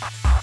Bye.